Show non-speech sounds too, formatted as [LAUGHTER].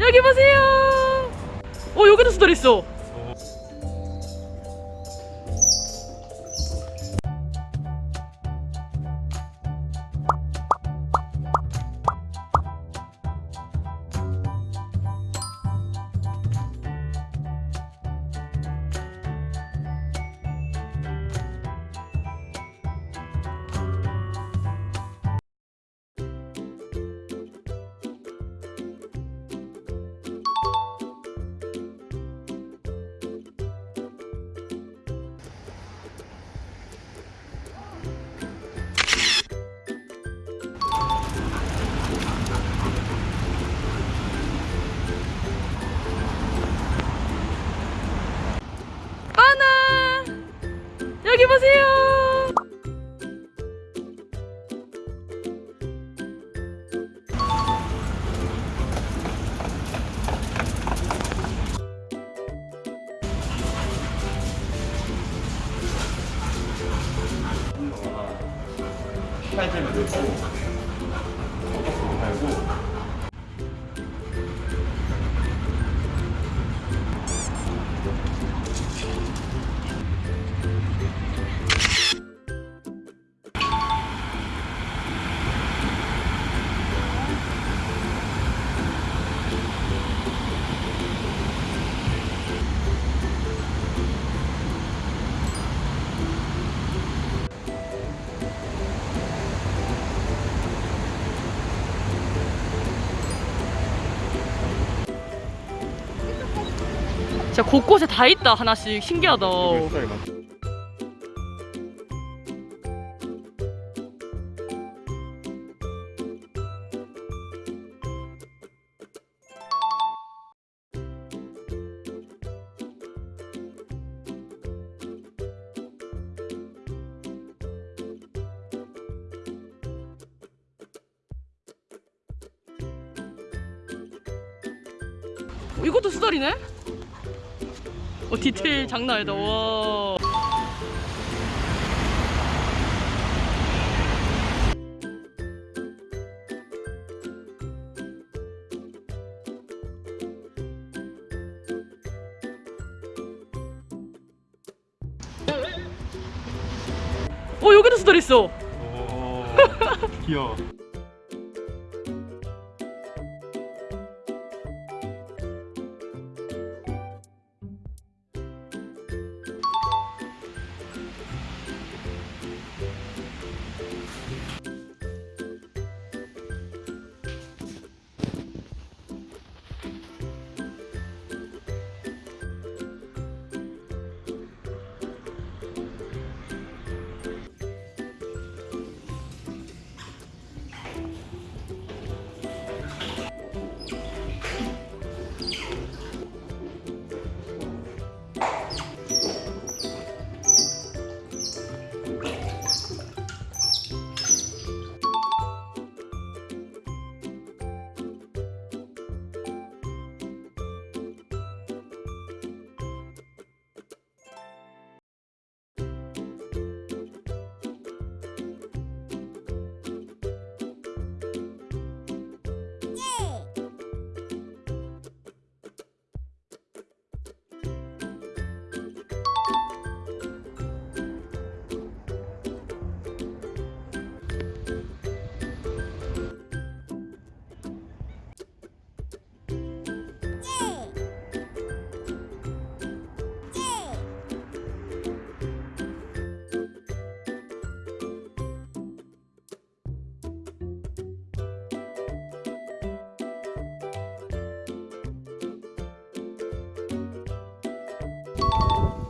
여기 보세요. 어 여기도 수달 있어. 팔점을 넣고 진짜 곳곳에 다 있다 하나씩 신기하다. 이것도 수달이네? 어 디테일 장난 아니다. 와. 어 여기도 수달 있어. 오 [LAUGHS] 귀여워 you